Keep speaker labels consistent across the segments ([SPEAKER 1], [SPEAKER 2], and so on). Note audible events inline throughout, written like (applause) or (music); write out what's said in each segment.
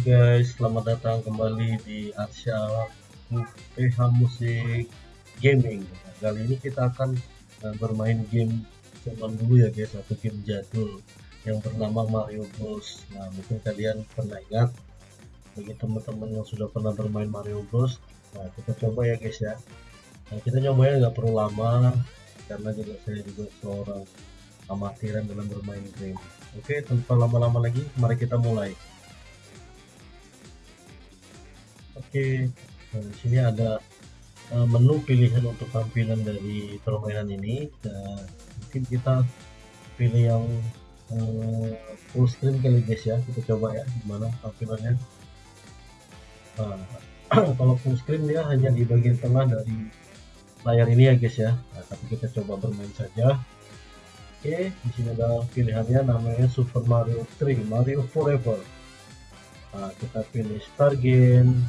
[SPEAKER 1] guys, selamat datang kembali di Arsya PH Musik Gaming. Kali ini kita akan uh, bermain game zaman dulu ya guys, satu game jadul yang bernama Mario Bros. Nah mungkin kalian pernah ingat bagi teman-teman yang sudah pernah bermain Mario Bros. Nah kita coba ya guys ya. Nah kita nyobanya nggak perlu lama karena juga saya juga seorang amatiran dalam bermain game. Oke, tanpa lama-lama lagi, mari kita mulai. Oke, nah, di sini ada uh, menu pilihan untuk tampilan dari permainan ini. Dan mungkin kita pilih yang uh, full screen kali guys ya. Kita coba ya, gimana tampilannya. Nah, (clears throat) kalau full screen dia hanya di bagian tengah dari layar ini ya guys ya. Nah, tapi kita coba bermain saja. Oke, di sini ada pilihannya namanya Super Mario 3, Mario Forever. Nah, kita pilih Start Game,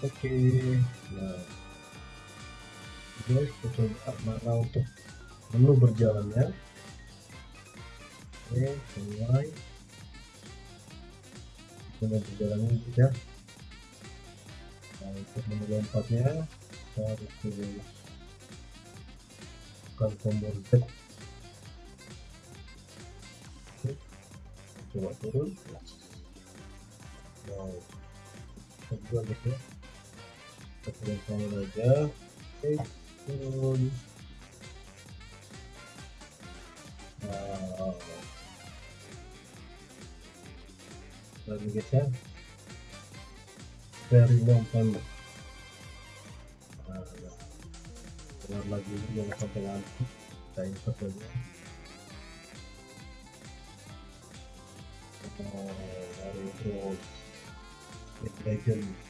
[SPEAKER 1] oke. Nah. Guys kita coba mana untuk menu berjalannya. Oke mulai. Menu berjalannya kita nah untuk menu lompatnya kita harus bukan tombol Z coba turun. Wow kedua guys ya turun aja turun wow guys ya very long time nah, keluar lagi jangan sampai ngantuk kita insert aja oh, dari legend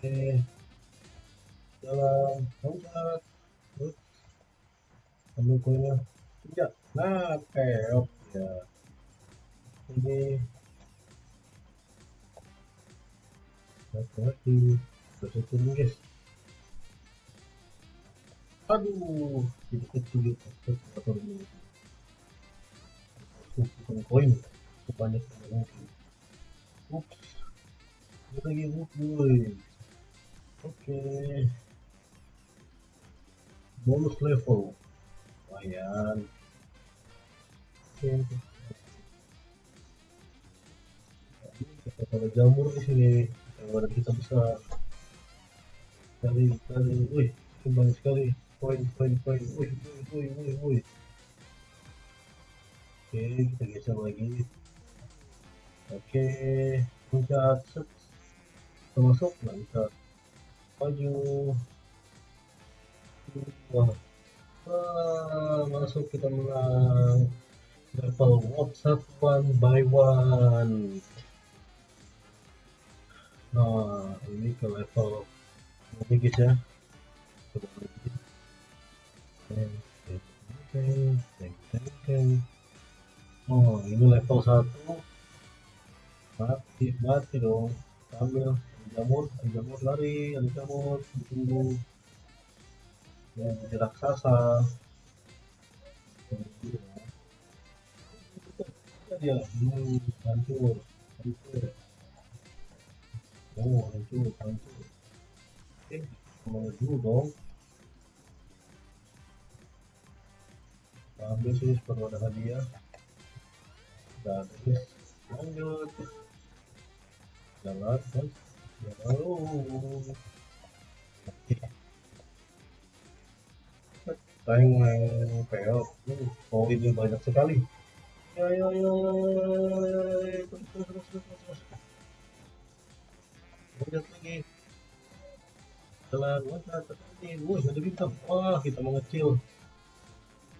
[SPEAKER 1] oke jalan loncat tidak nah keok ya ini terus turun guys aduh jadi kecil turun bukan koin banyak mungkin ups lagi ups oke okay. bonus level lumayan oke kita kalau jamur di sini kalau kita bisa cari cari wih banyak sekali poin poin poin wih wih wih wih oke kita geser lagi oke loncat set termasuk nggak bisa maju wah. Ah, masuk kita menang level WhatsApp one by one. Nah ini ke level ini guys ya. Oh ini level satu. Mati mati dong. Ambil jamur jamur lari ada jamur ditunggu. Yang jadi raksasa. Dia hmm, hancur hancur. Oh hancur hancur. Eh ke mana dulu dong? Ambil sih perlu ada hadiah. Dan lanjut. Jalan guys main peot oh ini banyak sekali ya ya ya ya ya ya terus terus terus terus wih ada bintang wah kita mengecil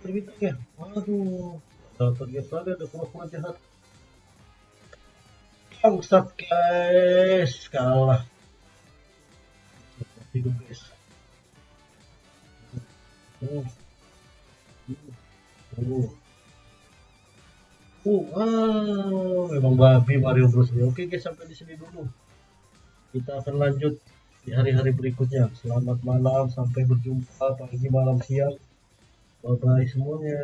[SPEAKER 1] bintangnya waduh dapat guys ada jahat bangsat guys kalah hidup guys oh. Oh. Oh, wow, babi Mario Bros. Oke guys, sampai di sini dulu. Kita akan lanjut di hari-hari berikutnya. Selamat malam, sampai berjumpa pagi, malam, siang. Bye bye semuanya.